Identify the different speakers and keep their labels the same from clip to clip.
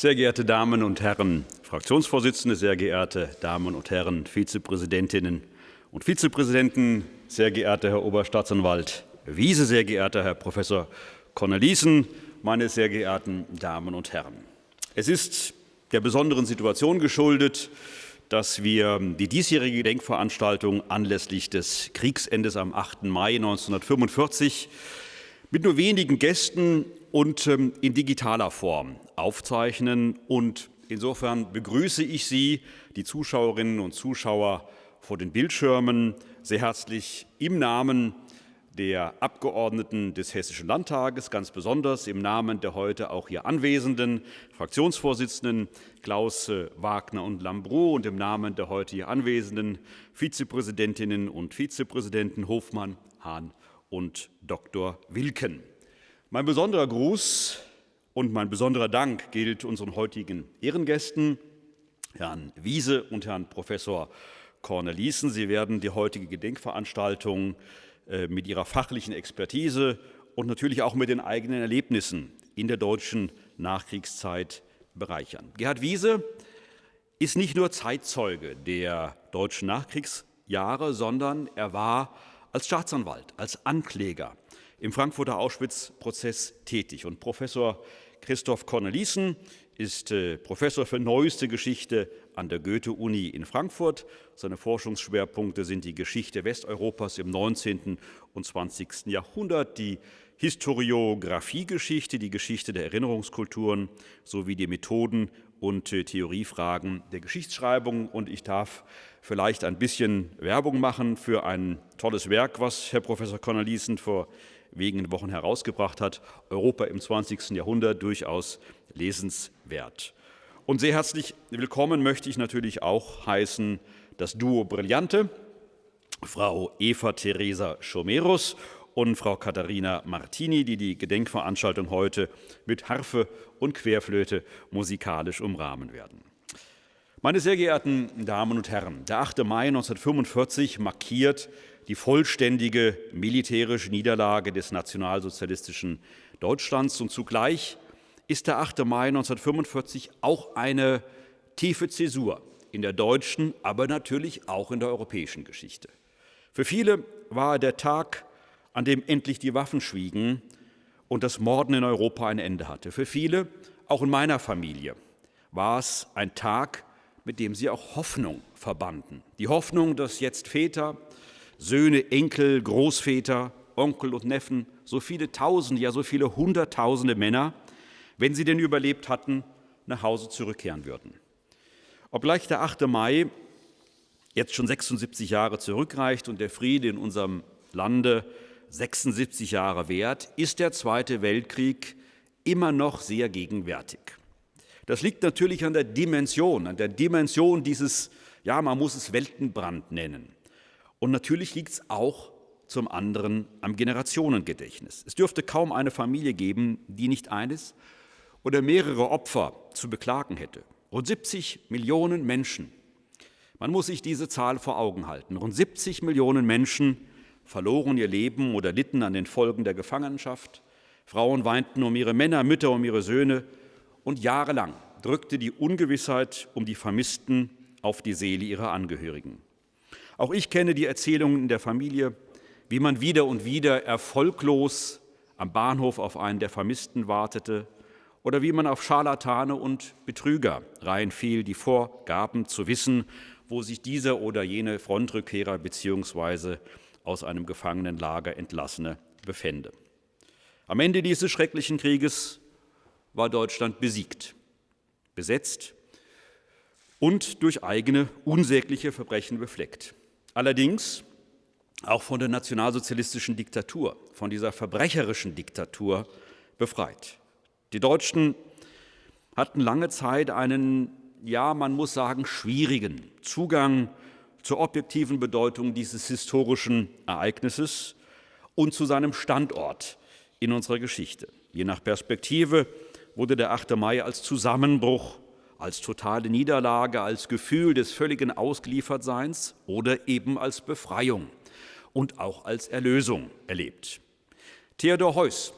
Speaker 1: Sehr geehrte Damen und Herren Fraktionsvorsitzende, sehr geehrte Damen und Herren Vizepräsidentinnen und Vizepräsidenten, sehr geehrter Herr Oberstaatsanwalt Wiese, sehr geehrter Herr Professor Cornelissen, meine sehr geehrten Damen und Herren. Es ist der besonderen Situation geschuldet, dass wir die diesjährige Gedenkveranstaltung anlässlich des Kriegsendes am 8. Mai 1945 mit nur wenigen Gästen und ähm, in digitaler Form aufzeichnen. Und insofern begrüße ich Sie, die Zuschauerinnen und Zuschauer vor den Bildschirmen, sehr herzlich im Namen der Abgeordneten des Hessischen Landtages, ganz besonders im Namen der heute auch hier anwesenden Fraktionsvorsitzenden Klaus äh, Wagner und Lambrou und im Namen der heute hier anwesenden Vizepräsidentinnen und Vizepräsidenten Hofmann, Hahn und Dr. Wilken. Mein besonderer Gruß und mein besonderer Dank gilt unseren heutigen Ehrengästen, Herrn Wiese und Herrn Professor Cornelissen. Sie werden die heutige Gedenkveranstaltung äh, mit ihrer fachlichen Expertise und natürlich auch mit den eigenen Erlebnissen in der deutschen Nachkriegszeit bereichern. Gerhard Wiese ist nicht nur Zeitzeuge der deutschen Nachkriegsjahre, sondern er war als Staatsanwalt, als Ankläger im Frankfurter Auschwitz-Prozess tätig. Und Professor Christoph Cornelissen ist äh, Professor für neueste Geschichte an der Goethe-Uni in Frankfurt. Seine Forschungsschwerpunkte sind die Geschichte Westeuropas im 19. und 20. Jahrhundert, die Historiografiegeschichte, die Geschichte der Erinnerungskulturen sowie die Methoden und äh, Theoriefragen der Geschichtsschreibung. Und ich darf vielleicht ein bisschen Werbung machen für ein tolles Werk, was Herr Professor Cornelissen vor wenigen Wochen herausgebracht hat. Europa im 20. Jahrhundert durchaus lesenswert. Und sehr herzlich willkommen möchte ich natürlich auch heißen das Duo Brillante, Frau Eva Teresa Schomerus und Frau Katharina Martini, die die Gedenkveranstaltung heute mit Harfe und Querflöte musikalisch umrahmen werden. Meine sehr geehrten Damen und Herren, der 8. Mai 1945 markiert die vollständige militärische Niederlage des nationalsozialistischen Deutschlands und zugleich ist der 8. Mai 1945 auch eine tiefe Zäsur in der deutschen, aber natürlich auch in der europäischen Geschichte. Für viele war er der Tag, an dem endlich die Waffen schwiegen und das Morden in Europa ein Ende hatte. Für viele, auch in meiner Familie, war es ein Tag, mit dem sie auch Hoffnung verbanden. Die Hoffnung, dass jetzt Väter, Söhne, Enkel, Großväter, Onkel und Neffen, so viele Tausende, ja so viele Hunderttausende Männer wenn sie denn überlebt hatten, nach Hause zurückkehren würden. Obgleich der 8. Mai jetzt schon 76 Jahre zurückreicht und der Friede in unserem Lande 76 Jahre währt, ist der Zweite Weltkrieg immer noch sehr gegenwärtig. Das liegt natürlich an der Dimension, an der Dimension dieses, ja, man muss es Weltenbrand nennen. Und natürlich liegt es auch zum anderen am Generationengedächtnis. Es dürfte kaum eine Familie geben, die nicht eines, oder mehrere Opfer zu beklagen hätte. Rund 70 Millionen Menschen. Man muss sich diese Zahl vor Augen halten. Rund 70 Millionen Menschen verloren ihr Leben oder litten an den Folgen der Gefangenschaft. Frauen weinten um ihre Männer, Mütter um ihre Söhne. Und jahrelang drückte die Ungewissheit um die Vermissten auf die Seele ihrer Angehörigen. Auch ich kenne die Erzählungen der Familie, wie man wieder und wieder erfolglos am Bahnhof auf einen der Vermissten wartete, oder wie man auf Scharlatane und Betrüger reinfiel, die vorgaben zu wissen, wo sich dieser oder jene Frontrückkehrer bzw. aus einem Gefangenenlager entlassene befände. Am Ende dieses schrecklichen Krieges war Deutschland besiegt, besetzt und durch eigene unsägliche Verbrechen befleckt. Allerdings auch von der nationalsozialistischen Diktatur, von dieser verbrecherischen Diktatur befreit. Die Deutschen hatten lange Zeit einen, ja, man muss sagen, schwierigen Zugang zur objektiven Bedeutung dieses historischen Ereignisses und zu seinem Standort in unserer Geschichte. Je nach Perspektive wurde der 8. Mai als Zusammenbruch, als totale Niederlage, als Gefühl des völligen Ausgeliefertseins oder eben als Befreiung und auch als Erlösung erlebt. Theodor Heuss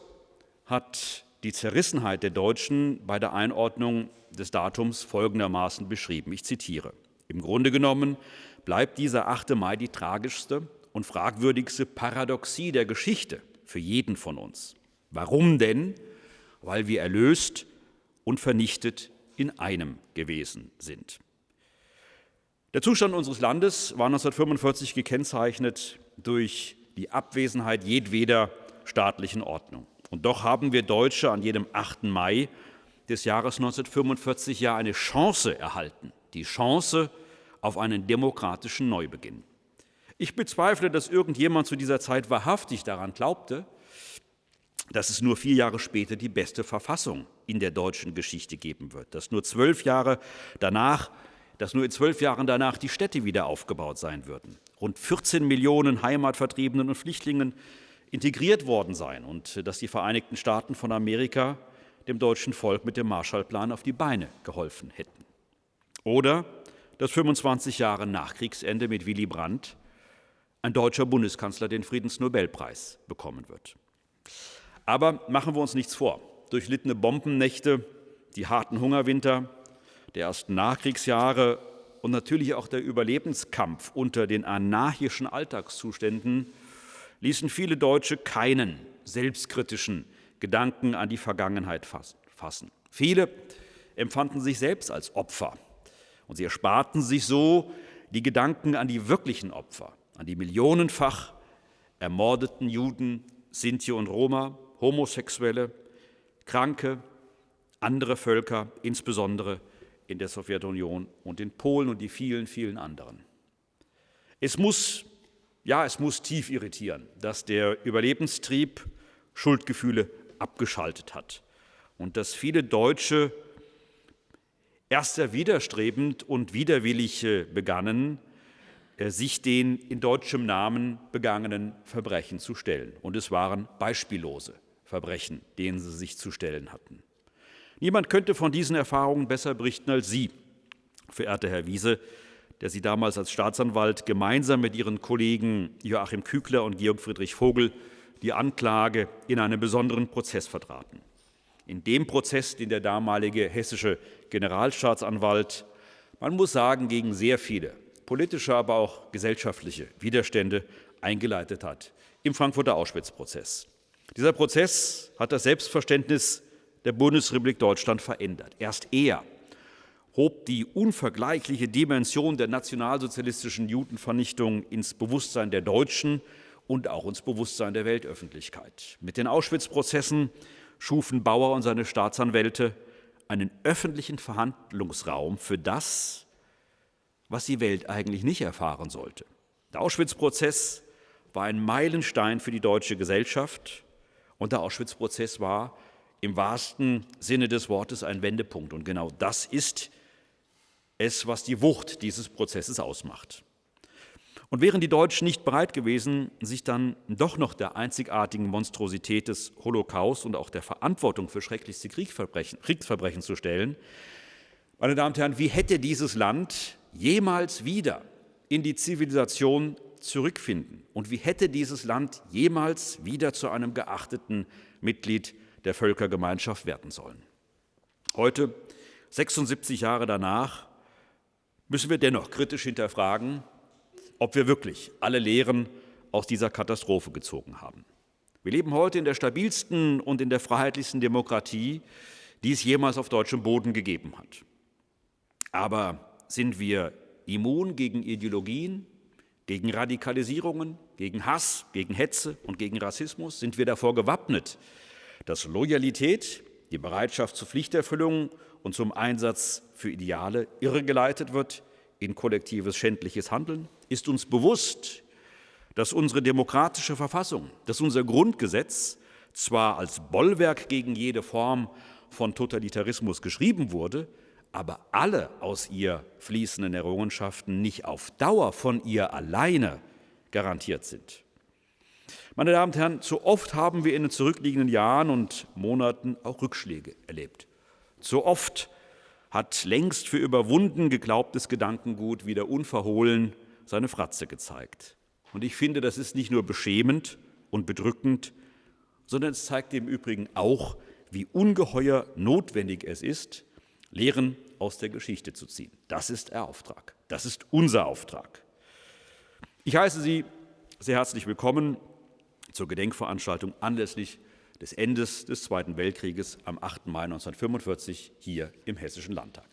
Speaker 1: hat die Zerrissenheit der Deutschen bei der Einordnung des Datums folgendermaßen beschrieben. Ich zitiere. Im Grunde genommen bleibt dieser 8. Mai die tragischste und fragwürdigste Paradoxie der Geschichte für jeden von uns. Warum denn? Weil wir erlöst und vernichtet in einem gewesen sind. Der Zustand unseres Landes war 1945 gekennzeichnet durch die Abwesenheit jedweder staatlichen Ordnung. Und doch haben wir Deutsche an jedem 8. Mai des Jahres 1945 ja eine Chance erhalten, die Chance auf einen demokratischen Neubeginn. Ich bezweifle, dass irgendjemand zu dieser Zeit wahrhaftig daran glaubte, dass es nur vier Jahre später die beste Verfassung in der deutschen Geschichte geben wird, dass nur zwölf Jahre danach, dass nur in zwölf Jahren danach die Städte wieder aufgebaut sein würden, rund 14 Millionen Heimatvertriebenen und Flüchtlingen integriert worden seien und dass die Vereinigten Staaten von Amerika dem deutschen Volk mit dem Marshallplan auf die Beine geholfen hätten. Oder dass 25 Jahre nach Kriegsende mit Willy Brandt ein deutscher Bundeskanzler den Friedensnobelpreis bekommen wird. Aber machen wir uns nichts vor. Durchlittene Bombennächte, die harten Hungerwinter der ersten Nachkriegsjahre und natürlich auch der Überlebenskampf unter den anarchischen Alltagszuständen ließen viele Deutsche keinen selbstkritischen Gedanken an die Vergangenheit fassen. Viele empfanden sich selbst als Opfer und sie ersparten sich so die Gedanken an die wirklichen Opfer, an die millionenfach ermordeten Juden, Sinti und Roma, Homosexuelle, Kranke, andere Völker, insbesondere in der Sowjetunion und in Polen und die vielen, vielen anderen. Es muss, ja, es muss tief irritieren, dass der Überlebenstrieb Schuldgefühle abgeschaltet hat und dass viele Deutsche erst sehr widerstrebend und widerwillig begannen, äh, sich den in deutschem Namen begangenen Verbrechen zu stellen. Und es waren beispiellose Verbrechen, denen sie sich zu stellen hatten. Niemand könnte von diesen Erfahrungen besser berichten als Sie, verehrter Herr Wiese, der Sie damals als Staatsanwalt gemeinsam mit Ihren Kollegen Joachim Kügler und Georg Friedrich Vogel die Anklage in einem besonderen Prozess vertraten. In dem Prozess, den der damalige hessische Generalstaatsanwalt, man muss sagen, gegen sehr viele politische, aber auch gesellschaftliche Widerstände eingeleitet hat, im Frankfurter Auschwitz-Prozess. Dieser Prozess hat das Selbstverständnis der Bundesrepublik Deutschland verändert. Erst er hob die unvergleichliche Dimension der nationalsozialistischen Judenvernichtung ins Bewusstsein der Deutschen und auch ins Bewusstsein der Weltöffentlichkeit. Mit den Auschwitz-Prozessen schufen Bauer und seine Staatsanwälte einen öffentlichen Verhandlungsraum für das, was die Welt eigentlich nicht erfahren sollte. Der Auschwitz-Prozess war ein Meilenstein für die deutsche Gesellschaft und der Auschwitz-Prozess war im wahrsten Sinne des Wortes ein Wendepunkt. Und genau das ist es, was die Wucht dieses Prozesses ausmacht. Und wären die Deutschen nicht bereit gewesen, sich dann doch noch der einzigartigen Monstrosität des Holocaust und auch der Verantwortung für schrecklichste Kriegsverbrechen, Kriegsverbrechen zu stellen, meine Damen und Herren, wie hätte dieses Land jemals wieder in die Zivilisation zurückfinden? Und wie hätte dieses Land jemals wieder zu einem geachteten Mitglied der Völkergemeinschaft werden sollen? Heute, 76 Jahre danach, müssen wir dennoch kritisch hinterfragen, ob wir wirklich alle Lehren aus dieser Katastrophe gezogen haben. Wir leben heute in der stabilsten und in der freiheitlichsten Demokratie, die es jemals auf deutschem Boden gegeben hat. Aber sind wir immun gegen Ideologien, gegen Radikalisierungen, gegen Hass, gegen Hetze und gegen Rassismus? Sind wir davor gewappnet, dass Loyalität, die Bereitschaft zur Pflichterfüllung und zum Einsatz für Ideale irregeleitet wird in kollektives schändliches Handeln? Ist uns bewusst, dass unsere demokratische Verfassung, dass unser Grundgesetz zwar als Bollwerk gegen jede Form von Totalitarismus geschrieben wurde, aber alle aus ihr fließenden Errungenschaften nicht auf Dauer von ihr alleine garantiert sind. Meine Damen und Herren, zu oft haben wir in den zurückliegenden Jahren und Monaten auch Rückschläge erlebt. Zu oft hat längst für überwunden geglaubtes Gedankengut wieder unverhohlen seine Fratze gezeigt. Und ich finde, das ist nicht nur beschämend und bedrückend, sondern es zeigt im Übrigen auch, wie ungeheuer notwendig es ist, Lehren aus der Geschichte zu ziehen. Das ist der Auftrag. Das ist unser Auftrag. Ich heiße Sie sehr herzlich willkommen zur Gedenkveranstaltung anlässlich des Endes des Zweiten Weltkrieges am 8. Mai 1945 hier im Hessischen Landtag.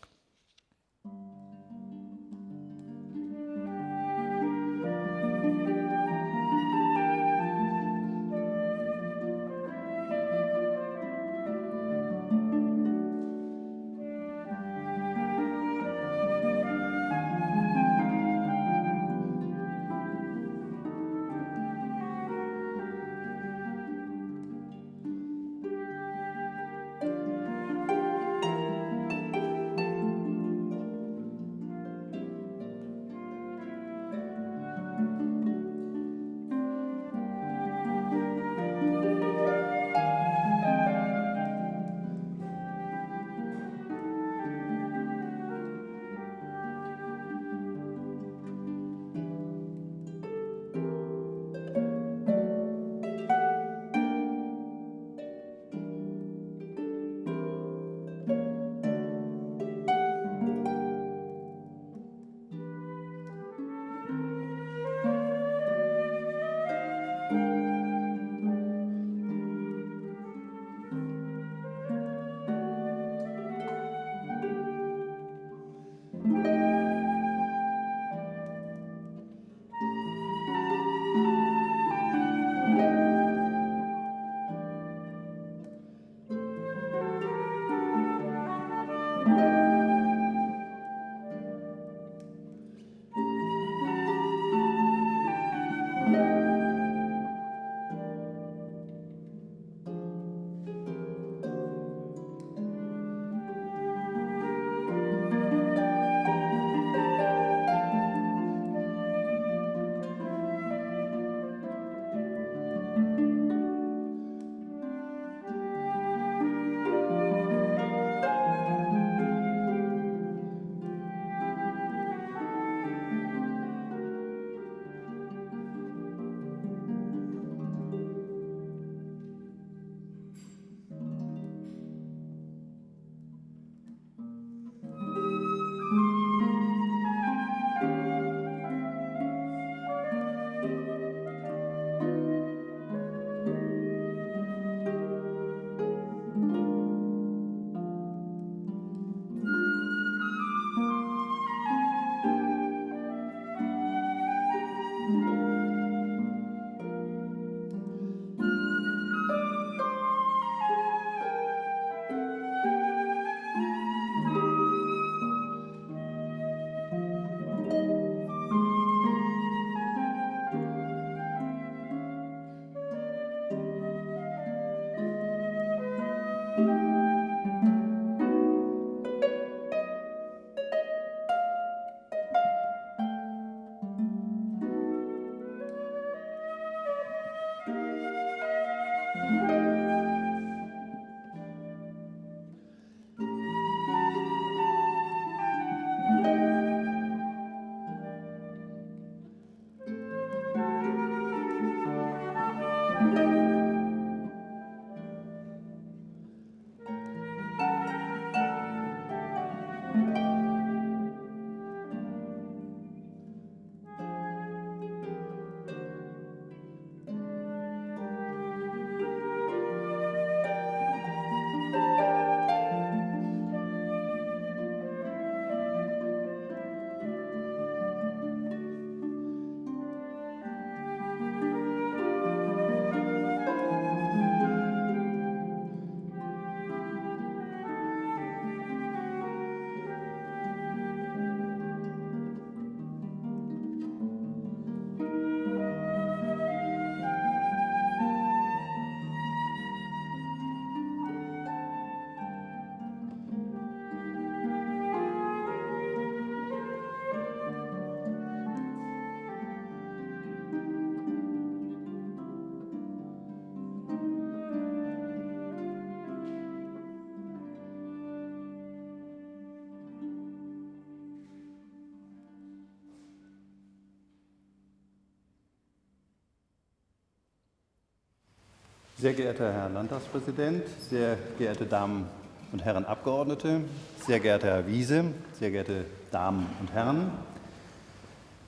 Speaker 2: Sehr geehrter Herr Landtagspräsident, sehr geehrte Damen und Herren Abgeordnete, sehr geehrter Herr Wiese, sehr geehrte Damen und Herren,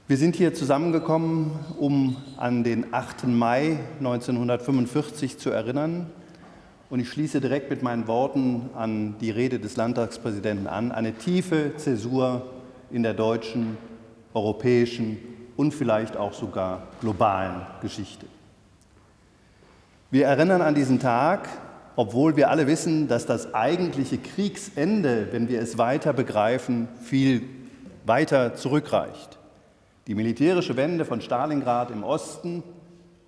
Speaker 2: wir sind hier zusammengekommen, um an den 8. Mai 1945 zu erinnern. Und ich schließe direkt mit meinen Worten an die Rede des Landtagspräsidenten an. Eine tiefe Zäsur in der deutschen, europäischen und vielleicht auch sogar globalen Geschichte. Wir erinnern an diesen Tag, obwohl wir alle wissen, dass das eigentliche Kriegsende, wenn wir es weiter begreifen, viel weiter zurückreicht. Die militärische Wende von Stalingrad im Osten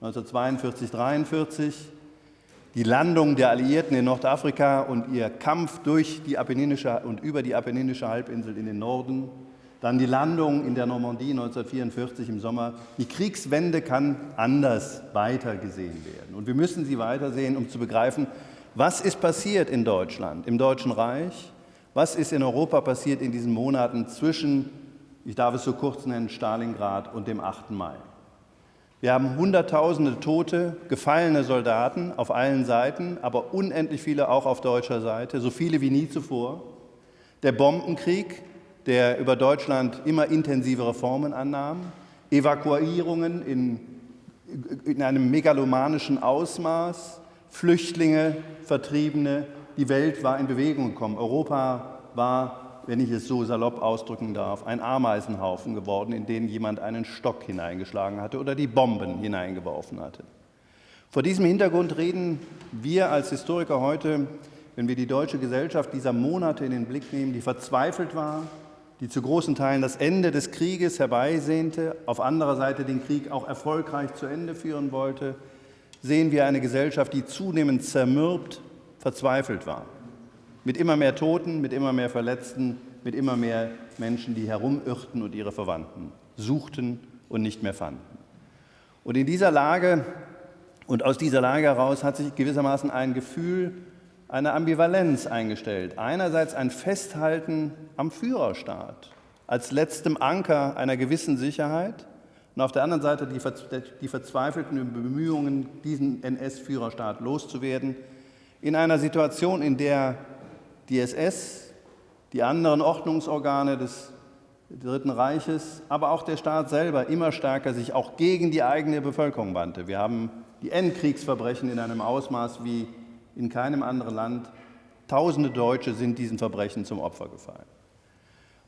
Speaker 2: 1942-43, die Landung der Alliierten in Nordafrika und ihr Kampf durch die Apenninische und über die Apenninische Halbinsel in den Norden, dann die Landung in der Normandie 1944 im Sommer. Die Kriegswende kann anders weitergesehen werden. Und wir müssen sie weitersehen, um zu begreifen, was ist passiert in Deutschland, im Deutschen Reich, was ist in Europa passiert in diesen Monaten zwischen ich darf es so kurz nennen, Stalingrad und dem 8. Mai. Wir haben Hunderttausende tote, gefallene Soldaten auf allen Seiten, aber unendlich viele auch auf deutscher Seite, so viele wie nie zuvor. Der Bombenkrieg, der über Deutschland immer intensivere Formen annahm, Evakuierungen in, in einem megalomanischen Ausmaß, Flüchtlinge, Vertriebene, die Welt war in Bewegung gekommen. Europa war wenn ich es so salopp ausdrücken darf, ein Ameisenhaufen geworden, in den jemand einen Stock hineingeschlagen hatte oder die Bomben hineingeworfen hatte. Vor diesem Hintergrund reden wir als Historiker heute, wenn wir die deutsche Gesellschaft dieser Monate in den Blick nehmen, die verzweifelt war, die zu großen Teilen das Ende des Krieges herbeisehnte, auf anderer Seite den Krieg auch erfolgreich zu Ende führen wollte, sehen wir eine Gesellschaft, die zunehmend zermürbt, verzweifelt war mit immer mehr Toten, mit immer mehr Verletzten, mit immer mehr Menschen, die herumirrten und ihre Verwandten suchten und nicht mehr fanden. Und in dieser Lage und aus dieser Lage heraus hat sich gewissermaßen ein Gefühl, eine Ambivalenz eingestellt. Einerseits ein Festhalten am Führerstaat als letztem Anker einer gewissen Sicherheit und auf der anderen Seite die, die verzweifelten Bemühungen, diesen NS-Führerstaat loszuwerden, in einer Situation, in der die SS, die anderen Ordnungsorgane des Dritten Reiches, aber auch der Staat selber immer stärker sich auch gegen die eigene Bevölkerung wandte. Wir haben die Endkriegsverbrechen in einem Ausmaß wie in keinem anderen Land. Tausende Deutsche sind diesen Verbrechen zum Opfer gefallen.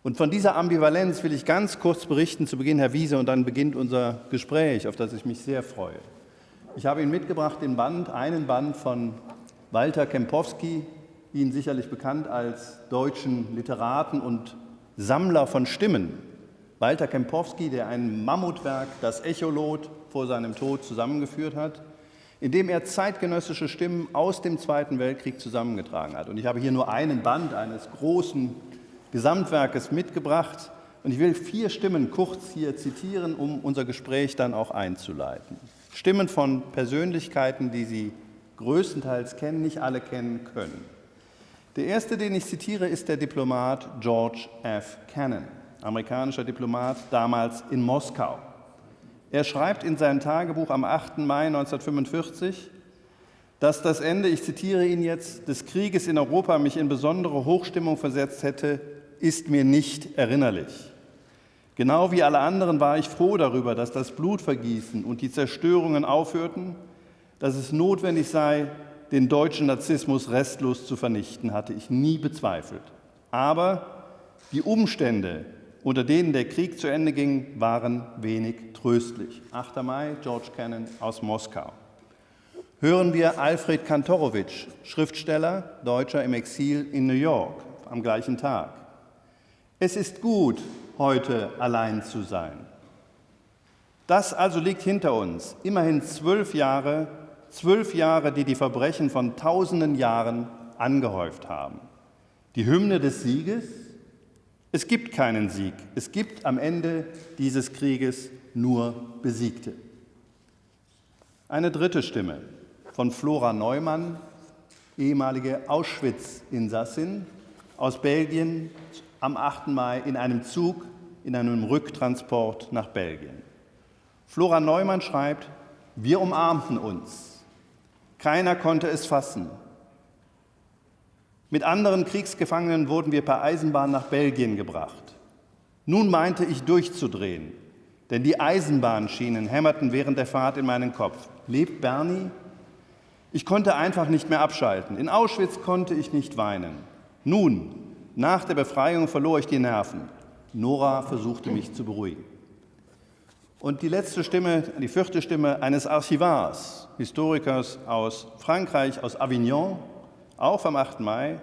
Speaker 2: Und von dieser Ambivalenz will ich ganz kurz berichten zu Beginn, Herr Wiese, und dann beginnt unser Gespräch, auf das ich mich sehr freue. Ich habe Ihnen mitgebracht den Band, einen Band von Walter Kempowski, Ihnen sicherlich bekannt als deutschen Literaten und Sammler von Stimmen. Walter Kempowski, der ein Mammutwerk, das Echolot, vor seinem Tod zusammengeführt hat, in dem er zeitgenössische Stimmen aus dem Zweiten Weltkrieg zusammengetragen hat. Und ich habe hier nur einen Band eines großen Gesamtwerkes mitgebracht. Und ich will vier Stimmen kurz hier zitieren, um unser Gespräch dann auch einzuleiten. Stimmen von Persönlichkeiten, die Sie größtenteils kennen, nicht alle kennen können. Der erste, den ich zitiere, ist der Diplomat George F. Cannon, amerikanischer Diplomat damals in Moskau. Er schreibt in seinem Tagebuch am 8. Mai 1945, dass das Ende, ich zitiere ihn jetzt, des Krieges in Europa mich in besondere Hochstimmung versetzt hätte, ist mir nicht erinnerlich. Genau wie alle anderen war ich froh darüber, dass das Blutvergießen und die Zerstörungen aufhörten, dass es notwendig sei, den deutschen Narzissmus restlos zu vernichten, hatte ich nie bezweifelt. Aber die Umstände, unter denen der Krieg zu Ende ging, waren wenig tröstlich. 8. Mai, George Cannon aus Moskau. Hören wir Alfred Kantorowitsch, Schriftsteller, Deutscher im Exil in New York, am gleichen Tag. Es ist gut, heute allein zu sein. Das also liegt hinter uns, immerhin zwölf Jahre Zwölf Jahre, die die Verbrechen von tausenden Jahren angehäuft haben. Die Hymne des Sieges? Es gibt keinen Sieg. Es gibt am Ende dieses Krieges nur Besiegte. Eine dritte Stimme von Flora Neumann, ehemalige Auschwitz-Insassin aus Belgien am 8. Mai in einem Zug, in einem Rücktransport nach Belgien. Flora Neumann schreibt, wir umarmten uns. Keiner konnte es fassen. Mit anderen Kriegsgefangenen wurden wir per Eisenbahn nach Belgien gebracht. Nun meinte ich durchzudrehen, denn die Eisenbahnschienen hämmerten während der Fahrt in meinen Kopf. Lebt Bernie? Ich konnte einfach nicht mehr abschalten. In Auschwitz konnte ich nicht weinen. Nun, nach der Befreiung verlor ich die Nerven. Nora versuchte mich zu beruhigen. Und die letzte Stimme, die vierte Stimme eines Archivars, Historikers aus Frankreich, aus Avignon, auch vom 8. Mai,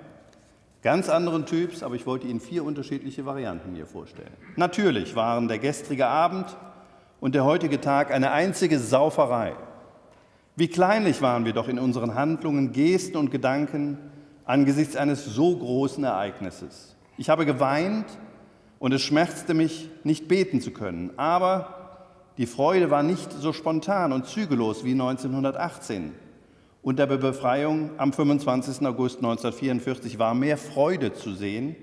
Speaker 2: ganz anderen Typs, aber ich wollte Ihnen vier unterschiedliche Varianten hier vorstellen. Natürlich waren der gestrige Abend und der heutige Tag eine einzige Sauferei. Wie kleinlich waren wir doch in unseren Handlungen, Gesten und Gedanken angesichts eines so großen Ereignisses. Ich habe geweint und es schmerzte mich, nicht beten zu können, aber die Freude war nicht so spontan und zügellos wie 1918. Unter der Befreiung am 25. August 1944 war mehr Freude zu sehen.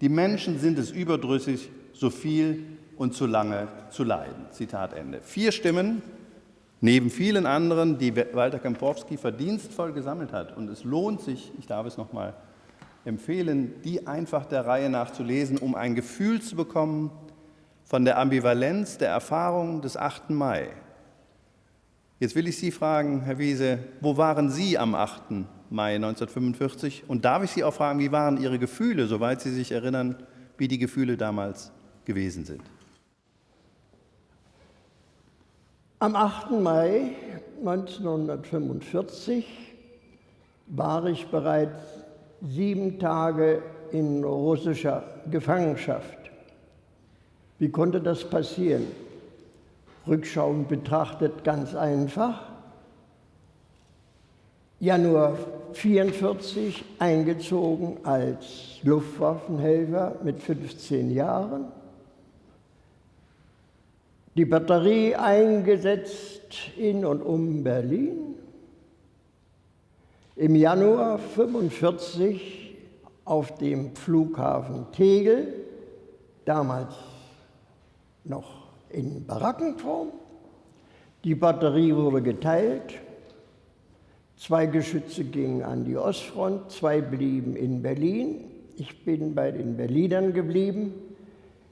Speaker 2: Die Menschen sind es überdrüssig, so viel und zu lange zu leiden. Zitat Ende. Vier Stimmen, neben vielen anderen, die Walter Kempowski verdienstvoll gesammelt hat. Und es lohnt sich, ich darf es noch mal empfehlen, die einfach der Reihe nach zu lesen, um ein Gefühl zu bekommen von der Ambivalenz der Erfahrung des 8. Mai. Jetzt will ich Sie fragen, Herr Wiese, wo waren Sie am 8. Mai 1945? Und darf ich Sie auch fragen, wie waren Ihre Gefühle, soweit Sie sich erinnern, wie die Gefühle damals gewesen sind?
Speaker 3: Am 8. Mai 1945 war ich bereits sieben Tage in russischer Gefangenschaft. Wie konnte das passieren? Rückschauend betrachtet ganz einfach. Januar 1944 eingezogen als Luftwaffenhelfer mit 15 Jahren. Die Batterie eingesetzt in und um Berlin. Im Januar 1945 auf dem Flughafen Tegel, damals noch in Barackenform. Die Batterie wurde geteilt. Zwei Geschütze gingen an die Ostfront, zwei blieben in Berlin. Ich bin bei den Berlinern geblieben,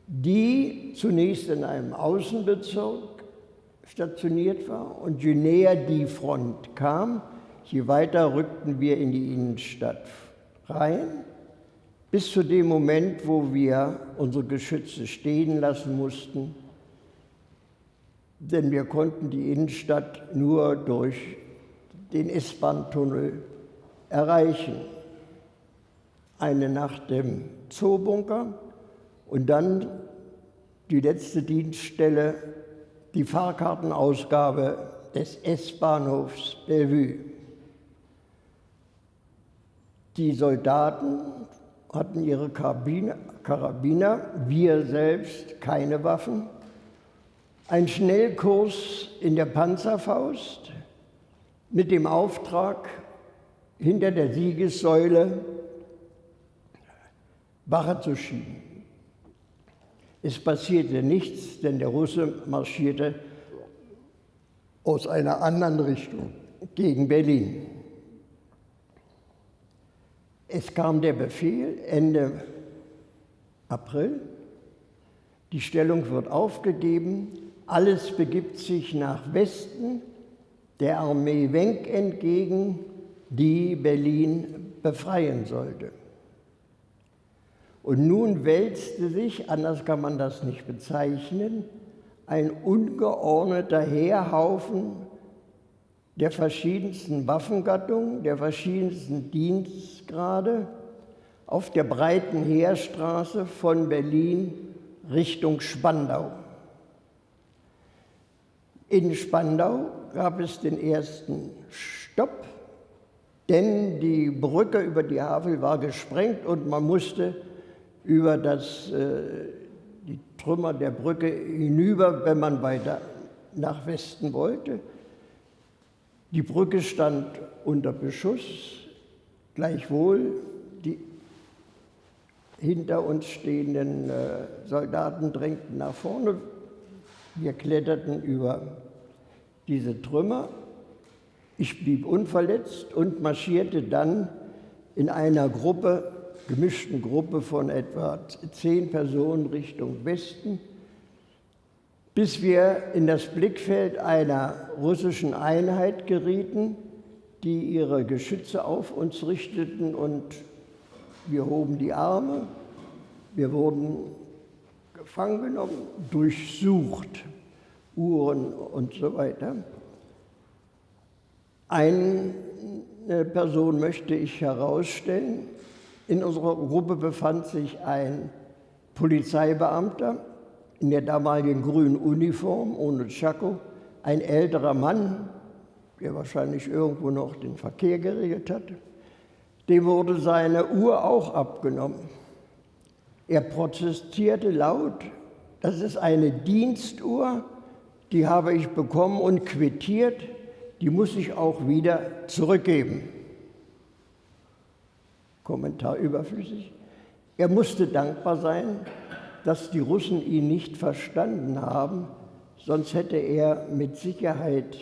Speaker 3: die zunächst in einem Außenbezirk stationiert war. Und je näher die Front kam, je weiter rückten wir in die Innenstadt rein, bis zu dem Moment, wo wir unsere Geschütze stehen lassen mussten, denn wir konnten die Innenstadt nur durch den S-Bahn-Tunnel erreichen. Eine Nacht im Zoobunker und dann die letzte Dienststelle, die Fahrkartenausgabe des S-Bahnhofs Bellevue. Die Soldaten hatten ihre Karabiner, wir selbst keine Waffen. Ein Schnellkurs in der Panzerfaust mit dem Auftrag, hinter der Siegessäule Wache zu schieben. Es passierte nichts, denn der Russe marschierte aus einer anderen Richtung gegen Berlin. Es kam der Befehl Ende April, die Stellung wird aufgegeben, alles begibt sich nach Westen, der Armee Wenck entgegen, die Berlin befreien sollte. Und nun wälzte sich, anders kann man das nicht bezeichnen, ein ungeordneter Heerhaufen der verschiedensten Waffengattungen, der verschiedensten Dienstgrade auf der breiten Heerstraße von Berlin Richtung Spandau. In Spandau gab es den ersten Stopp, denn die Brücke über die Havel war gesprengt und man musste über das, äh, die Trümmer der Brücke hinüber, wenn man weiter nach Westen wollte. Die Brücke stand unter Beschuss, gleichwohl die hinter uns stehenden äh, Soldaten drängten nach vorne. Wir kletterten über diese Trümmer. Ich blieb unverletzt und marschierte dann in einer Gruppe, gemischten Gruppe von etwa zehn Personen Richtung Westen, bis wir in das Blickfeld einer russischen Einheit gerieten, die ihre Geschütze auf uns richteten und wir hoben die Arme, wir wurden gefangen genommen, durchsucht, Uhren und so weiter. Eine Person möchte ich herausstellen. In unserer Gruppe befand sich ein Polizeibeamter in der damaligen grünen Uniform ohne Tschako, ein älterer Mann, der wahrscheinlich irgendwo noch den Verkehr geregelt hat. Dem wurde seine Uhr auch abgenommen. Er protestierte laut, das ist eine Dienstuhr, die habe ich bekommen und quittiert, die muss ich auch wieder zurückgeben. Kommentar überflüssig. Er musste dankbar sein, dass die Russen ihn nicht verstanden haben, sonst hätte er mit Sicherheit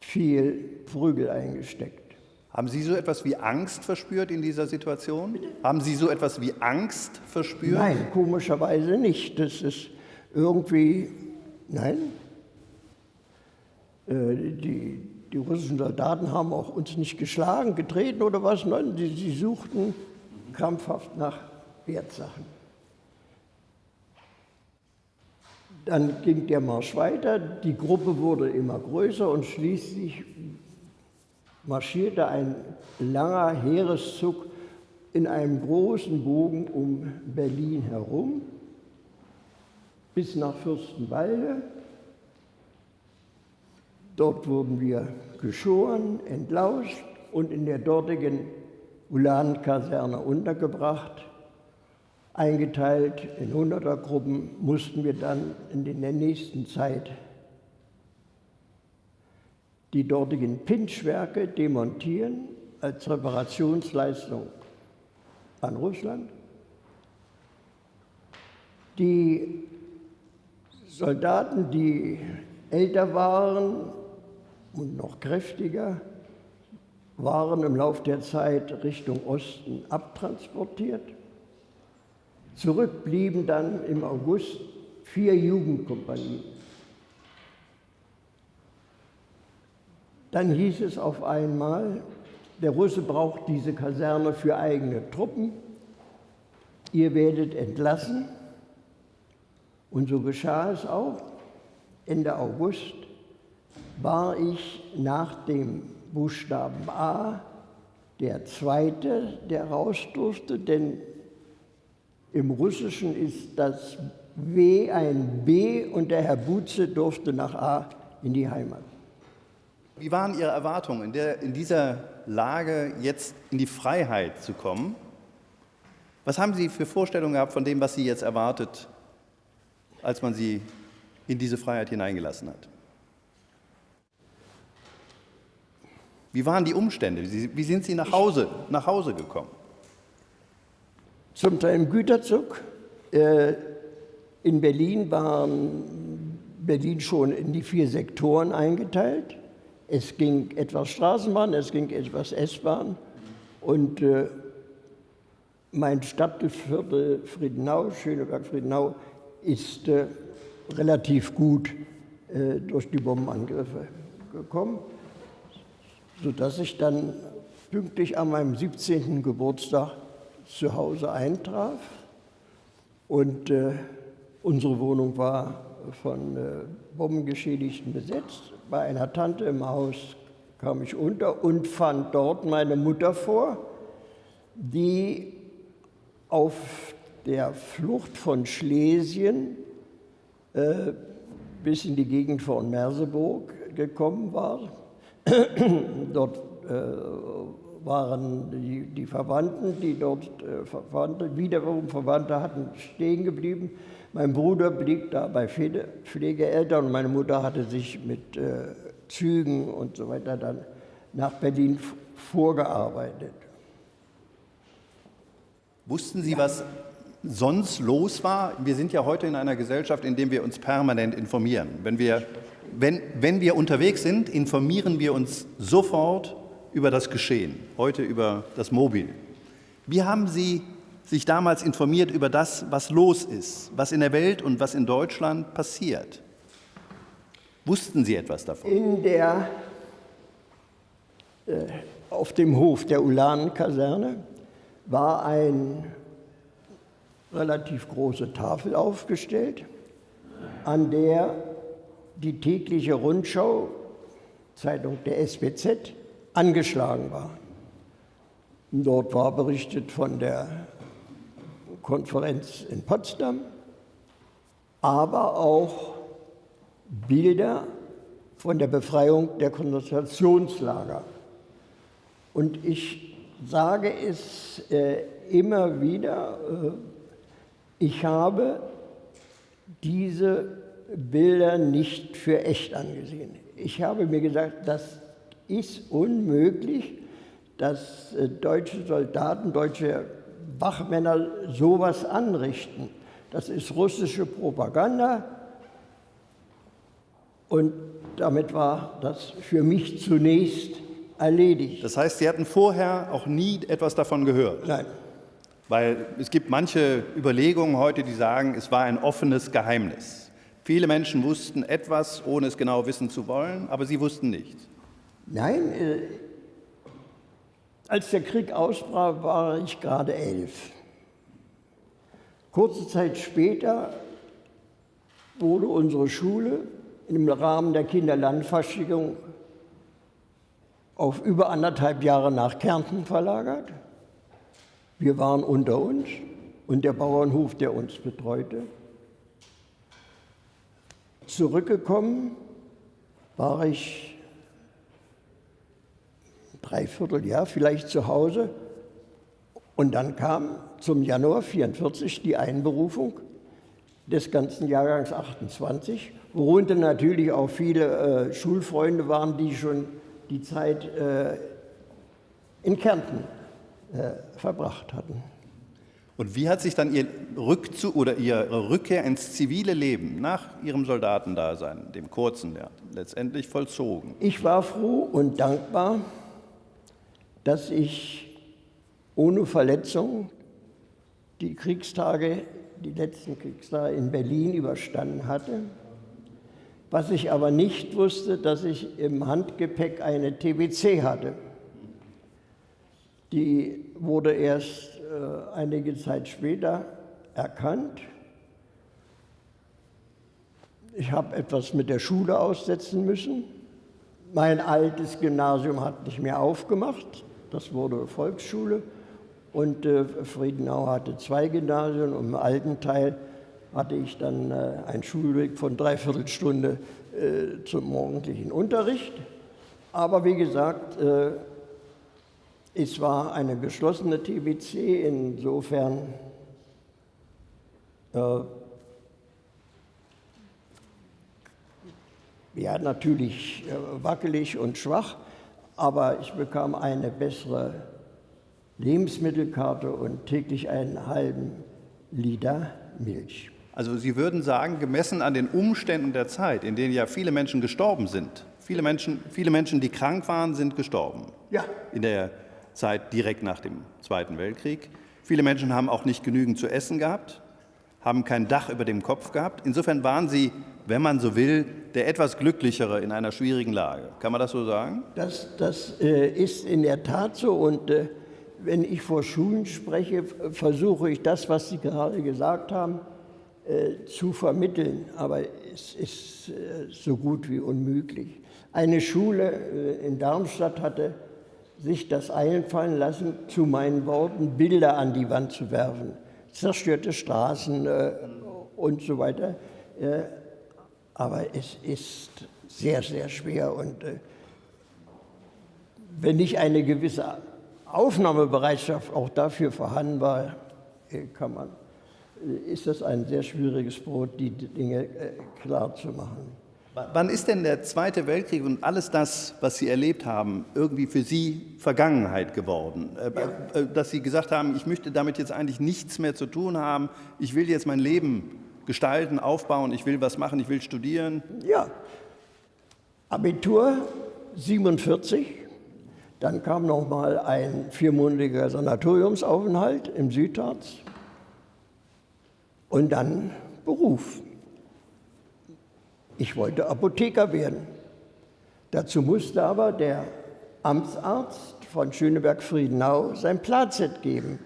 Speaker 3: viel Prügel eingesteckt.
Speaker 2: Haben Sie so etwas wie Angst verspürt in dieser Situation? Bitte? Haben Sie so etwas wie Angst verspürt?
Speaker 3: Nein, komischerweise nicht. Das ist irgendwie, nein. Äh, die, die russischen Soldaten haben auch uns nicht geschlagen, getreten oder was. Nein, sie, sie suchten krampfhaft nach Wertsachen. Dann ging der Marsch weiter, die Gruppe wurde immer größer und schließlich marschierte ein langer Heereszug in einem großen Bogen um Berlin herum bis nach Fürstenwalde. Dort wurden wir geschoren, entlauscht und in der dortigen Ulankaserne untergebracht. Eingeteilt in Hundertergruppen mussten wir dann in der nächsten Zeit die dortigen Pinschwerke demontieren als Reparationsleistung an Russland. Die Soldaten, die älter waren und noch kräftiger, waren im Laufe der Zeit Richtung Osten abtransportiert. Zurück blieben dann im August vier Jugendkompanien. Dann hieß es auf einmal, der Russe braucht diese Kaserne für eigene Truppen, ihr werdet entlassen. Und so geschah es auch. Ende August war ich nach dem Buchstaben A der Zweite, der raus durfte, denn im Russischen ist das W ein B und der Herr Butze durfte nach A in die Heimat.
Speaker 2: Wie waren Ihre Erwartungen, in, der, in dieser Lage jetzt in die Freiheit zu kommen? Was haben Sie für Vorstellungen gehabt von dem, was Sie jetzt erwartet, als man Sie in diese Freiheit hineingelassen hat? Wie waren die Umstände? Wie sind Sie nach Hause, nach Hause gekommen?
Speaker 3: Zum Teil im Güterzug. Äh, in Berlin waren Berlin schon in die vier Sektoren eingeteilt. Es ging etwas Straßenbahn, es ging etwas S-Bahn und äh, mein Stadtviertel Friedenau, Schöneberg-Friedenau, ist äh, relativ gut äh, durch die Bombenangriffe gekommen, sodass ich dann pünktlich an meinem 17. Geburtstag zu Hause eintraf und äh, unsere Wohnung war von äh, Bombengeschädigten besetzt. Bei einer Tante im Haus kam ich unter und fand dort meine Mutter vor, die auf der Flucht von Schlesien äh, bis in die Gegend von Merseburg gekommen war. dort äh, waren die, die, Verwandten, die dort äh, Verwandte, wiederum Verwandte hatten stehen geblieben. Mein Bruder blieb da bei Pflegeeltern und meine Mutter hatte sich mit äh, Zügen und so weiter dann nach Berlin vorgearbeitet.
Speaker 2: Wussten Sie, was sonst los war? Wir sind ja heute in einer Gesellschaft, in der wir uns permanent informieren. Wenn wir wenn, wenn wir unterwegs sind, informieren wir uns sofort über das Geschehen, heute über das Mobil. Wie haben Sie sich damals informiert über das, was los ist, was in der Welt und was in Deutschland passiert? Wussten Sie etwas davon?
Speaker 3: In der, äh, auf dem Hof der Ulanenkaserne war eine relativ große Tafel aufgestellt, an der die tägliche Rundschau, Zeitung der SBZ, angeschlagen war. Dort war berichtet von der Konferenz in Potsdam, aber auch Bilder von der Befreiung der Konzentrationslager. Und ich sage es äh, immer wieder, äh, ich habe diese Bilder nicht für echt angesehen. Ich habe mir gesagt, das ist unmöglich, dass äh, deutsche Soldaten, deutsche Wachmänner sowas anrichten. Das ist russische Propaganda. Und damit war das für mich zunächst erledigt.
Speaker 2: Das heißt, Sie hatten vorher auch nie etwas davon gehört?
Speaker 3: Nein.
Speaker 2: Weil es gibt manche Überlegungen heute, die sagen, es war ein offenes Geheimnis. Viele Menschen wussten etwas, ohne es genau wissen zu wollen, aber sie wussten nichts.
Speaker 3: Nein, äh, als der Krieg ausbrach, war ich gerade elf. Kurze Zeit später wurde unsere Schule im Rahmen der Kinderlandverschickung auf über anderthalb Jahre nach Kärnten verlagert. Wir waren unter uns und der Bauernhof, der uns betreute. Zurückgekommen war ich Dreivierteljahr vielleicht zu Hause. Und dann kam zum Januar 44 die Einberufung des ganzen Jahrgangs 28, worunter natürlich auch viele äh, Schulfreunde waren, die schon die Zeit äh, in Kärnten äh, verbracht hatten.
Speaker 2: Und wie hat sich dann Ihr Rückzug oder Ihre Rückkehr ins zivile Leben nach Ihrem Soldatendasein, dem kurzen, ja, letztendlich vollzogen?
Speaker 3: Ich war froh und dankbar, dass ich ohne Verletzung die Kriegstage, die letzten Kriegstage in Berlin überstanden hatte. Was ich aber nicht wusste, dass ich im Handgepäck eine TBC hatte. Die wurde erst äh, einige Zeit später erkannt. Ich habe etwas mit der Schule aussetzen müssen. Mein altes Gymnasium hat nicht mehr aufgemacht. Das wurde Volksschule. Und äh, Friedenau hatte zwei Gymnasien und im alten Teil hatte ich dann äh, einen Schulweg von dreiviertel Stunde äh, zum morgendlichen Unterricht. Aber wie gesagt, äh, es war eine geschlossene TBC, insofern äh, ja, natürlich äh, wackelig und schwach, aber ich bekam eine bessere Lebensmittelkarte und täglich einen halben Liter Milch.
Speaker 2: Also Sie würden sagen, gemessen an den Umständen der Zeit, in denen ja viele Menschen gestorben sind, viele Menschen, viele Menschen, die krank waren, sind gestorben.
Speaker 3: Ja.
Speaker 2: In der Zeit direkt nach dem Zweiten Weltkrieg. Viele Menschen haben auch nicht genügend zu essen gehabt, haben kein Dach über dem Kopf gehabt. Insofern waren sie wenn man so will, der etwas glücklichere in einer schwierigen Lage. Kann man das so sagen?
Speaker 3: Das, das äh, ist in der Tat so. Und äh, wenn ich vor Schulen spreche, versuche ich das, was Sie gerade gesagt haben, äh, zu vermitteln. Aber es ist äh, so gut wie unmöglich. Eine Schule äh, in Darmstadt hatte sich das einfallen lassen, zu meinen Worten Bilder an die Wand zu werfen. Zerstörte Straßen äh, und so weiter aber es ist sehr, sehr schwer. Und äh, wenn nicht eine gewisse Aufnahmebereitschaft auch dafür vorhanden war, äh, kann man, äh, ist das ein sehr schwieriges Brot, die Dinge klar zu machen.
Speaker 2: Wann ist denn der Zweite Weltkrieg und alles das, was Sie erlebt haben, irgendwie für Sie Vergangenheit geworden? Ja. Dass Sie gesagt haben, ich möchte damit jetzt eigentlich nichts mehr zu tun haben, ich will jetzt mein Leben gestalten, aufbauen, ich will was machen, ich will studieren?
Speaker 3: Ja, Abitur 47, dann kam noch mal ein viermonatiger Sanatoriumsaufenthalt im Südharz und dann Beruf. Ich wollte Apotheker werden. Dazu musste aber der Amtsarzt von Schöneberg-Friedenau sein Plazett geben.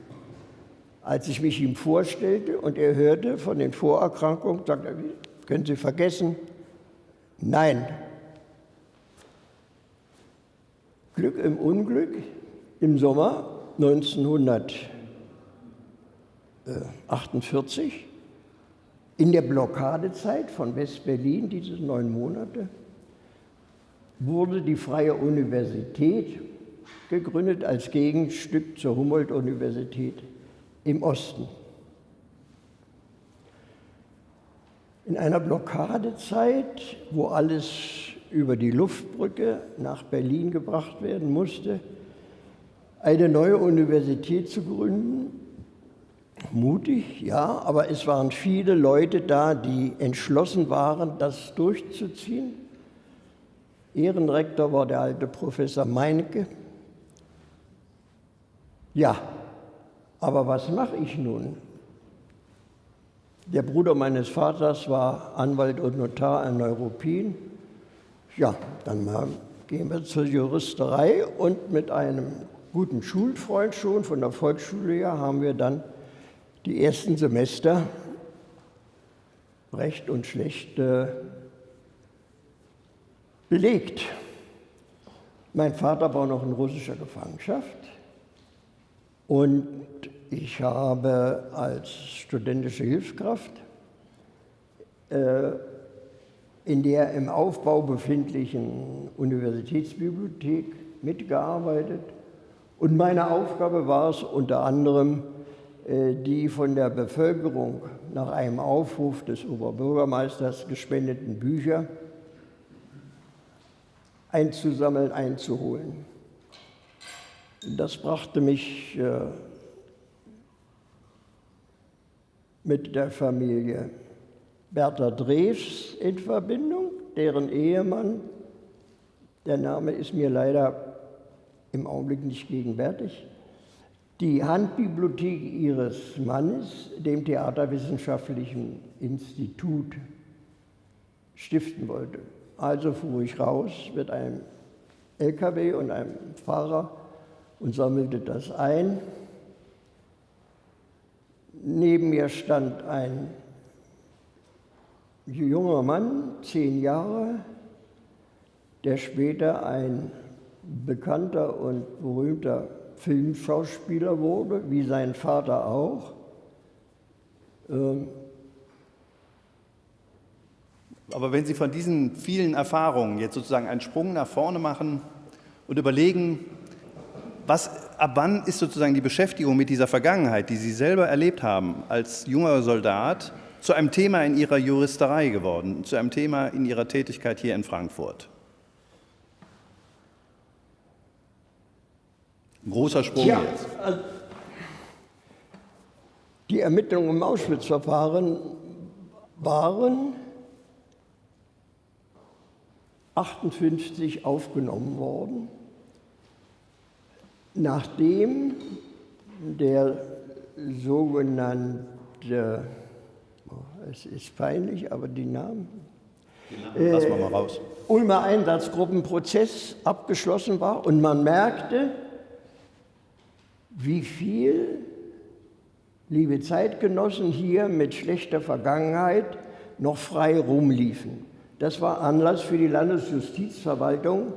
Speaker 3: Als ich mich ihm vorstellte und er hörte von den Vorerkrankungen, sagte er, können Sie vergessen? Nein. Glück im Unglück. Im Sommer 1948, in der Blockadezeit von West-Berlin, diese neun Monate, wurde die Freie Universität gegründet als Gegenstück zur Humboldt-Universität im Osten. In einer Blockadezeit, wo alles über die Luftbrücke nach Berlin gebracht werden musste, eine neue Universität zu gründen, mutig, ja, aber es waren viele Leute da, die entschlossen waren, das durchzuziehen. Ehrenrektor war der alte Professor Meinecke. Ja, aber was mache ich nun? Der Bruder meines Vaters war Anwalt und Notar in Neuruppin. Ja, dann gehen wir zur Juristerei und mit einem guten Schulfreund schon von der Volksschule her haben wir dann die ersten Semester Recht und Schlecht äh, belegt. Mein Vater war noch in russischer Gefangenschaft und ich habe als studentische Hilfskraft äh, in der im Aufbau befindlichen Universitätsbibliothek mitgearbeitet. Und meine Aufgabe war es unter anderem, äh, die von der Bevölkerung nach einem Aufruf des Oberbürgermeisters gespendeten Bücher einzusammeln, einzuholen. Das brachte mich äh, mit der Familie Bertha Drews in Verbindung, deren Ehemann, der Name ist mir leider im Augenblick nicht gegenwärtig, die Handbibliothek ihres Mannes dem Theaterwissenschaftlichen Institut stiften wollte. Also fuhr ich raus mit einem LKW und einem Fahrer und sammelte das ein. Neben mir stand ein junger Mann, zehn Jahre, der später ein bekannter und berühmter Filmschauspieler wurde, wie sein Vater auch. Ähm,
Speaker 2: Aber wenn Sie von diesen vielen Erfahrungen jetzt sozusagen einen Sprung nach vorne machen und überlegen, was, ab wann ist sozusagen die Beschäftigung mit dieser Vergangenheit, die Sie selber erlebt haben als junger Soldat, zu einem Thema in Ihrer Juristerei geworden, zu einem Thema in Ihrer Tätigkeit hier in Frankfurt? Ein großer Sprung
Speaker 3: ja,
Speaker 2: jetzt.
Speaker 3: Also die Ermittlungen im Auschwitz-Verfahren waren 58 aufgenommen worden nachdem der sogenannte, oh, es ist peinlich, aber die Namen,
Speaker 2: äh, Lassen wir mal raus.
Speaker 3: Ulmer Einsatzgruppenprozess abgeschlossen war und man merkte, wie viel, liebe Zeitgenossen, hier mit schlechter Vergangenheit noch frei rumliefen. Das war Anlass für die Landesjustizverwaltung,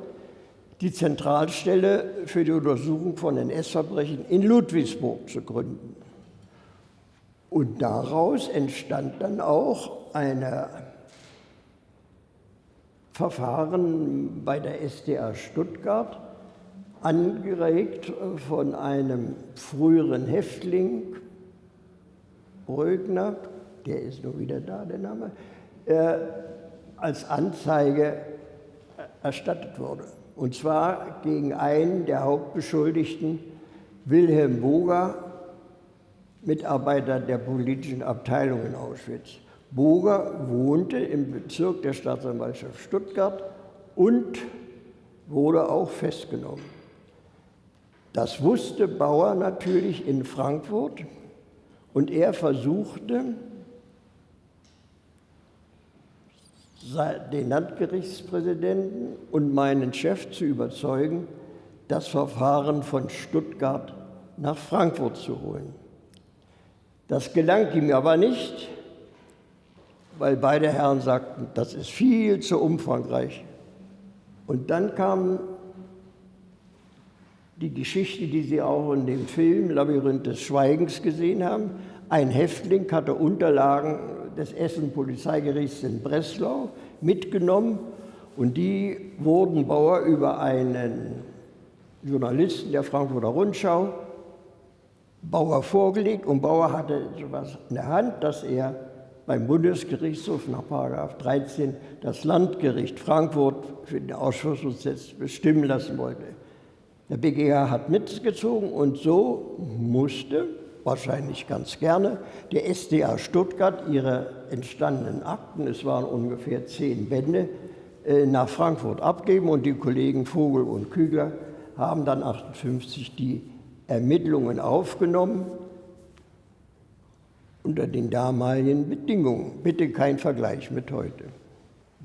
Speaker 3: die Zentralstelle für die Untersuchung von NS-Verbrechen in Ludwigsburg zu gründen. Und daraus entstand dann auch ein Verfahren bei der SDA Stuttgart, angeregt von einem früheren Häftling, Brögner, der ist nur wieder da, der Name, äh, als Anzeige erstattet wurde. Und zwar gegen einen der Hauptbeschuldigten, Wilhelm Boger, Mitarbeiter der politischen Abteilung in Auschwitz. Boger wohnte im Bezirk der Staatsanwaltschaft Stuttgart und wurde auch festgenommen. Das wusste Bauer natürlich in Frankfurt und er versuchte, den Landgerichtspräsidenten und meinen Chef zu überzeugen, das Verfahren von Stuttgart nach Frankfurt zu holen. Das gelang ihm aber nicht, weil beide Herren sagten, das ist viel zu umfangreich. Und dann kam die Geschichte, die Sie auch in dem Film Labyrinth des Schweigens gesehen haben. Ein Häftling hatte Unterlagen des Essen-Polizeigerichts in Breslau mitgenommen und die wurden Bauer über einen Journalisten der Frankfurter Rundschau Bauer vorgelegt und Bauer hatte etwas in der Hand, dass er beim Bundesgerichtshof nach 13 das Landgericht Frankfurt für den Ausschussprozess bestimmen lassen wollte. Der BGH hat mitgezogen und so musste, wahrscheinlich ganz gerne, der SDA Stuttgart ihre entstandenen Akten, es waren ungefähr zehn Bände, äh, nach Frankfurt abgeben und die Kollegen Vogel und Kügler haben dann 1958 die Ermittlungen aufgenommen unter den damaligen Bedingungen. Bitte kein Vergleich mit heute.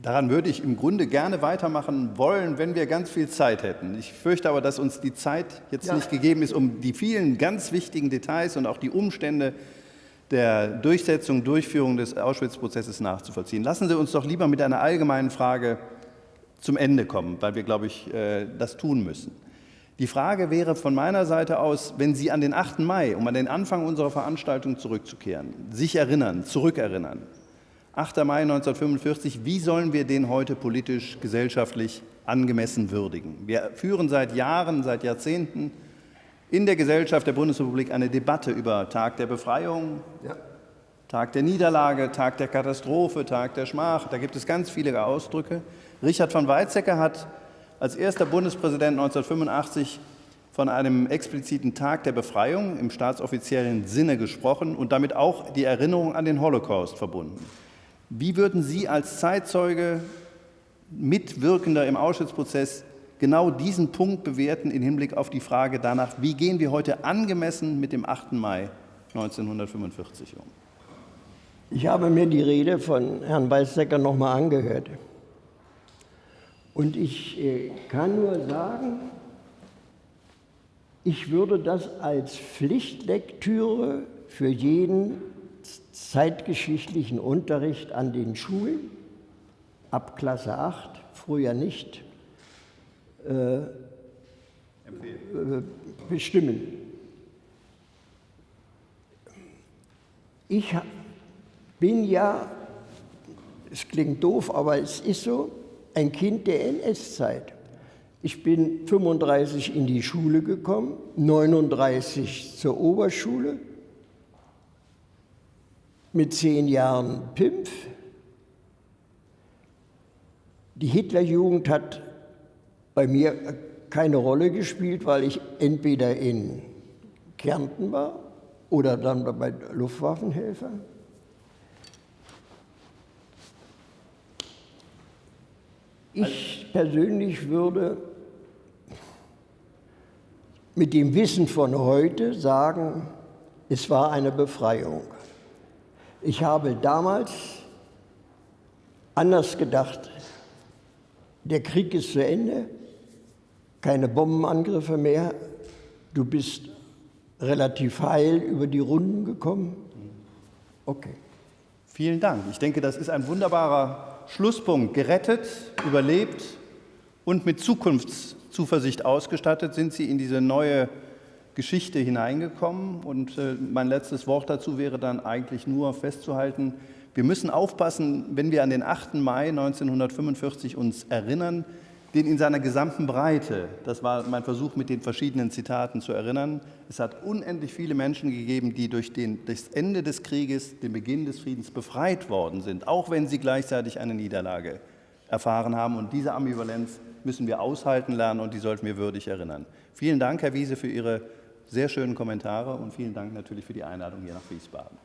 Speaker 2: Daran würde ich im Grunde gerne weitermachen wollen, wenn wir ganz viel Zeit hätten. Ich fürchte aber, dass uns die Zeit jetzt ja. nicht gegeben ist, um die vielen ganz wichtigen Details und auch die Umstände der Durchsetzung, Durchführung des Auschwitz-Prozesses nachzuvollziehen. Lassen Sie uns doch lieber mit einer allgemeinen Frage zum Ende kommen, weil wir, glaube ich, äh, das tun müssen. Die Frage wäre von meiner Seite aus, wenn Sie an den 8. Mai, um an den Anfang unserer Veranstaltung zurückzukehren, sich erinnern, zurückerinnern. 8. Mai 1945, wie sollen wir den heute politisch, gesellschaftlich angemessen würdigen? Wir führen seit Jahren, seit Jahrzehnten in der Gesellschaft der Bundesrepublik eine Debatte über Tag der Befreiung, ja. Tag der Niederlage, Tag der Katastrophe, Tag der Schmach. Da gibt es ganz viele Ausdrücke. Richard von Weizsäcker hat als erster Bundespräsident 1985 von einem expliziten Tag der Befreiung im staatsoffiziellen Sinne gesprochen und damit auch die Erinnerung an den Holocaust verbunden. Wie würden Sie als Zeitzeuge, Mitwirkender im Auschwitz-Prozess genau diesen Punkt bewerten im Hinblick auf die Frage danach, wie gehen wir heute angemessen mit dem 8. Mai 1945 um?
Speaker 3: Ich habe mir die Rede von Herrn Weizsäcker noch mal angehört. Und ich äh, kann nur sagen, ich würde das als Pflichtlektüre für jeden zeitgeschichtlichen Unterricht an den Schulen ab Klasse 8, früher nicht, äh, äh, bestimmen. Ich bin ja, es klingt doof, aber es ist so, ein Kind der NS-Zeit. Ich bin 35 in die Schule gekommen, 39 zur Oberschule, mit zehn Jahren Pimpf. Die Hitlerjugend hat bei mir keine Rolle gespielt, weil ich entweder in Kärnten war oder dann bei Luftwaffenhelfer. Ich persönlich würde mit dem Wissen von heute sagen, es war eine Befreiung. Ich habe damals anders gedacht. Der Krieg ist zu Ende, keine Bombenangriffe mehr, du bist relativ heil über die Runden gekommen.
Speaker 2: Okay. Vielen Dank. Ich denke, das ist ein wunderbarer Schlusspunkt gerettet, überlebt und mit Zukunftszuversicht ausgestattet sind Sie in diese neue Geschichte hineingekommen. Und äh, mein letztes Wort dazu wäre dann eigentlich nur festzuhalten, wir müssen aufpassen, wenn wir an den 8. Mai 1945 uns erinnern, den in seiner gesamten Breite, das war mein Versuch mit den verschiedenen Zitaten zu erinnern, es hat unendlich viele Menschen gegeben, die durch den, das Ende des Krieges, den Beginn des Friedens befreit worden sind, auch wenn sie gleichzeitig eine Niederlage erfahren haben. Und diese Ambivalenz müssen wir aushalten lernen und die sollten wir würdig erinnern. Vielen Dank, Herr Wiese, für Ihre sehr schönen Kommentare und vielen Dank natürlich für die Einladung hier nach Wiesbaden.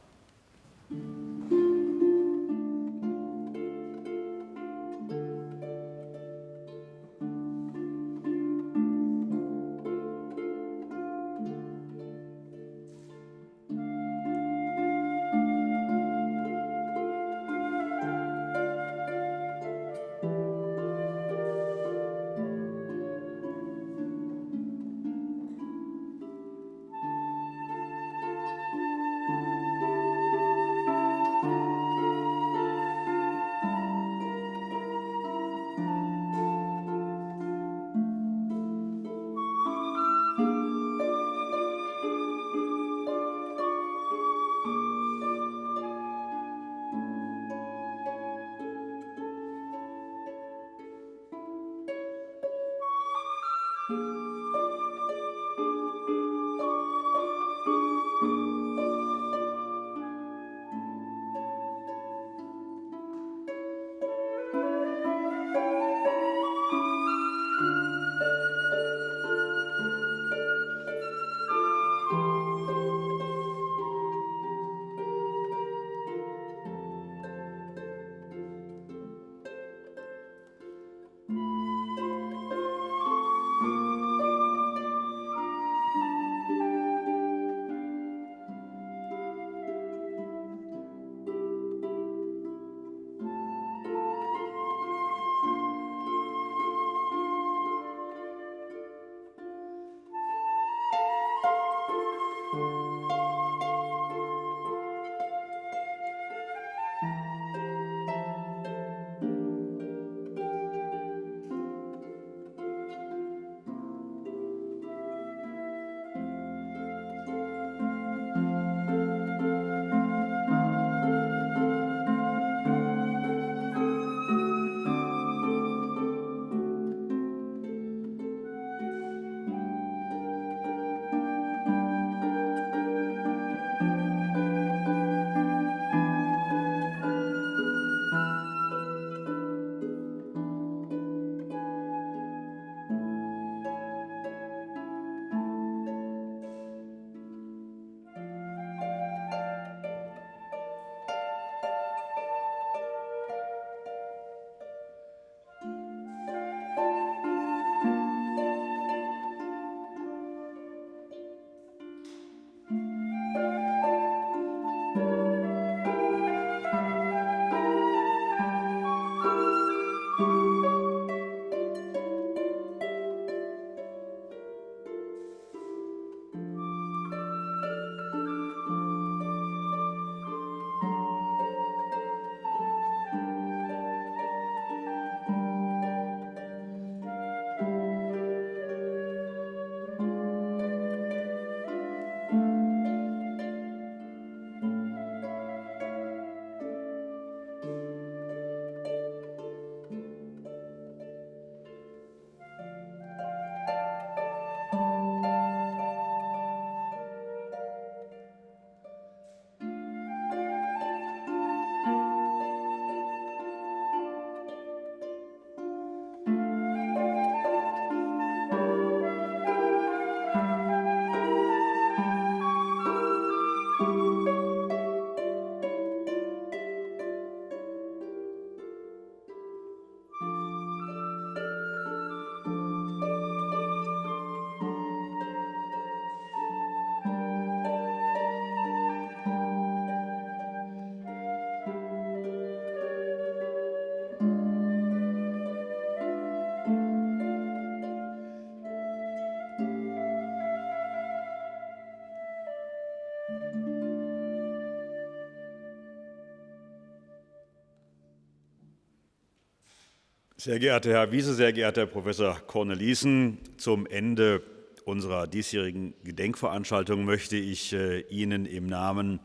Speaker 1: Sehr geehrter Herr Wiese, sehr geehrter Herr Professor Cornelissen, zum Ende unserer diesjährigen Gedenkveranstaltung möchte ich äh, Ihnen im Namen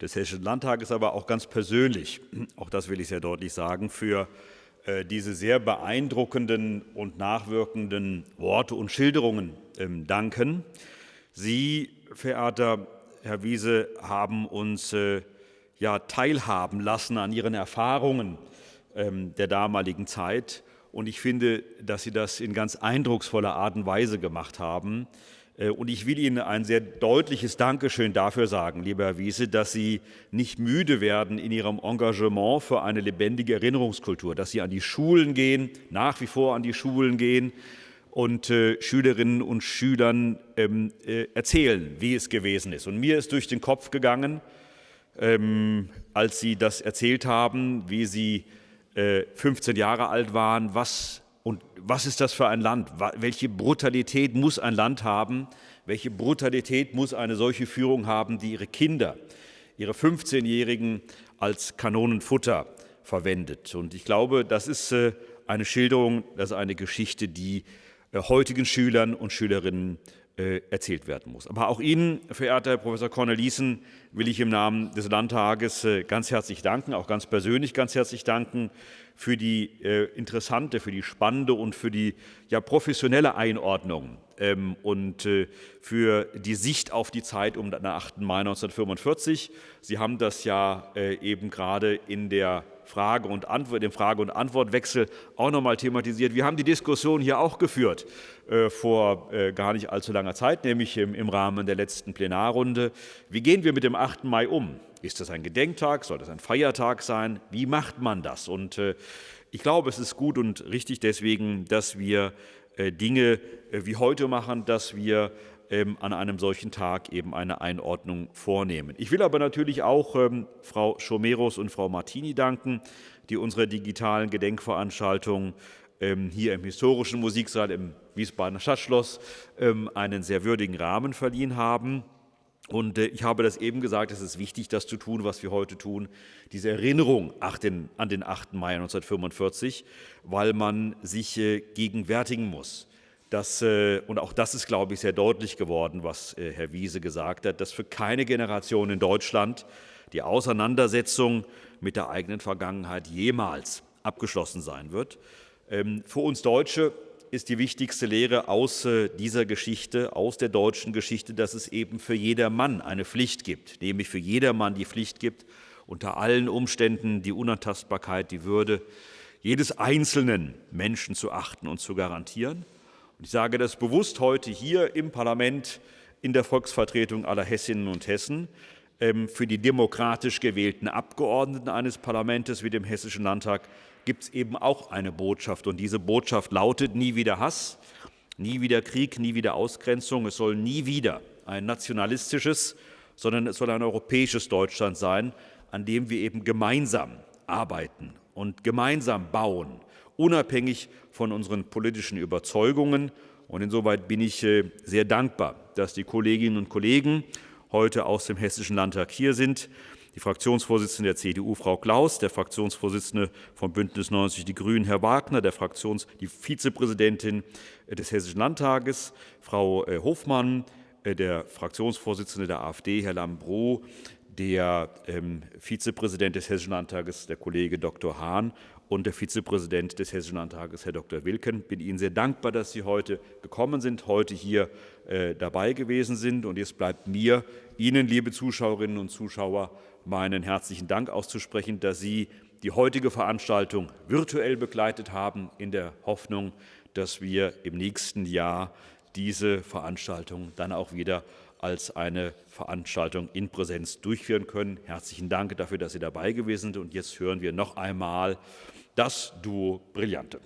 Speaker 1: des Hessischen Landtages, aber auch ganz persönlich, auch das will ich sehr deutlich sagen, für äh, diese sehr beeindruckenden und nachwirkenden Worte und Schilderungen ähm, danken. Sie, verehrter Herr Wiese, haben uns äh, ja teilhaben lassen an Ihren Erfahrungen der damaligen Zeit. Und ich finde, dass Sie das in ganz eindrucksvoller Art und Weise gemacht haben. Äh, und ich will Ihnen ein sehr deutliches Dankeschön dafür sagen, lieber Herr Wiese, dass Sie nicht müde werden in Ihrem Engagement für eine lebendige Erinnerungskultur, dass Sie an die Schulen gehen, nach wie vor an die Schulen gehen und äh, Schülerinnen und Schülern ähm, äh, erzählen, wie es gewesen ist. Und mir ist durch den Kopf gegangen, ähm, als Sie das erzählt haben, wie Sie 15 äh, Jahre alt waren, was, und was ist das für ein Land? Welche Brutalität muss ein Land haben? Welche Brutalität muss eine solche Führung haben, die ihre Kinder, ihre 15-Jährigen als Kanonenfutter verwendet? Und ich glaube, das ist äh, eine Schilderung, das ist eine Geschichte, die äh, heutigen Schülern und Schülerinnen erzählt werden muss. Aber auch Ihnen, verehrter Herr Professor Cornelissen, will ich im Namen des Landtages äh, ganz herzlich danken, auch ganz persönlich ganz herzlich danken für die äh, interessante, für die spannende und für die ja, professionelle Einordnung ähm, und äh, für die Sicht auf die Zeit um den 8. Mai 1945. Sie haben das ja eben gerade in der Frage und Antwort, dem Frage- und Antwortwechsel auch noch mal thematisiert. Wir haben die Diskussion hier auch geführt äh, vor äh, gar nicht allzu langer Zeit, nämlich im, im Rahmen der letzten Plenarrunde. Wie gehen wir mit dem 8. Mai um? Ist das ein Gedenktag? Soll das ein Feiertag sein? Wie macht man das? Und äh, ich glaube, es ist gut und richtig deswegen, dass wir Dinge wie heute machen, dass wir ähm, an einem solchen Tag eben eine Einordnung vornehmen. Ich will aber natürlich auch ähm, Frau Schomeros und Frau Martini danken, die unsere digitalen Gedenkveranstaltung ähm, hier im historischen Musiksaal im Wiesbadener Stadtschloss ähm, einen sehr würdigen Rahmen verliehen haben. Und äh, ich habe das eben gesagt, es ist wichtig, das zu tun, was wir heute tun, diese Erinnerung an den 8. Mai 1945, weil man sich äh, gegenwärtigen muss. Das, äh, und auch das ist, glaube ich, sehr deutlich geworden, was Herr Wiese gesagt hat, dass für keine Generation in Deutschland die Auseinandersetzung mit der eigenen Vergangenheit jemals abgeschlossen sein wird. Ähm, für uns Deutsche ist die wichtigste Lehre aus äh, dieser Geschichte, aus der deutschen Geschichte, dass es eben für jedermann eine Pflicht gibt, nämlich für jedermann die Pflicht gibt, unter allen Umständen die Unantastbarkeit, die Würde jedes einzelnen Menschen zu achten und zu garantieren. Und ich sage das bewusst heute hier im Parlament in der Volksvertretung aller Hessinnen und Hessen ähm, für die demokratisch gewählten Abgeordneten eines Parlaments wie dem Hessischen Landtag gibt es eben auch eine Botschaft. Und diese Botschaft lautet nie wieder Hass, nie wieder Krieg, nie wieder Ausgrenzung. Es soll nie wieder ein nationalistisches, sondern es soll ein europäisches Deutschland sein, an dem wir eben gemeinsam arbeiten und gemeinsam bauen, unabhängig von unseren politischen Überzeugungen. Und insoweit bin ich äh, sehr dankbar, dass die Kolleginnen und Kollegen heute aus dem Hessischen Landtag hier sind die Fraktionsvorsitzende der CDU, Frau Klaus, der Fraktionsvorsitzende von Bündnis 90 Die Grünen, Herr Wagner, der Fraktions die Vizepräsidentin des Hessischen Landtages, Frau äh, Hofmann, äh, der Fraktionsvorsitzende der AfD, Herr Lambrou, der ähm, Vizepräsident des Hessischen Landtages, der Kollege Dr. Hahn und der Vizepräsident des Hessischen Landtages, Herr Dr. Wilken. Ich bin Ihnen sehr dankbar, dass Sie heute gekommen sind, heute hier äh, dabei gewesen sind. Und jetzt bleibt mir, Ihnen, liebe Zuschauerinnen und Zuschauer, meinen herzlichen Dank auszusprechen, dass Sie die heutige Veranstaltung virtuell begleitet haben, in der Hoffnung, dass wir im nächsten Jahr diese Veranstaltung dann auch wieder als eine Veranstaltung in Präsenz durchführen können. Herzlichen Dank dafür, dass Sie dabei gewesen sind. Und jetzt hören wir noch einmal das Duo Brillante.